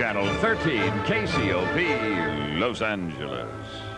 Channel 13, KCOP, Los Angeles.